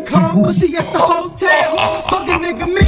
come, but she at the hotel. Fuck a nigga, me.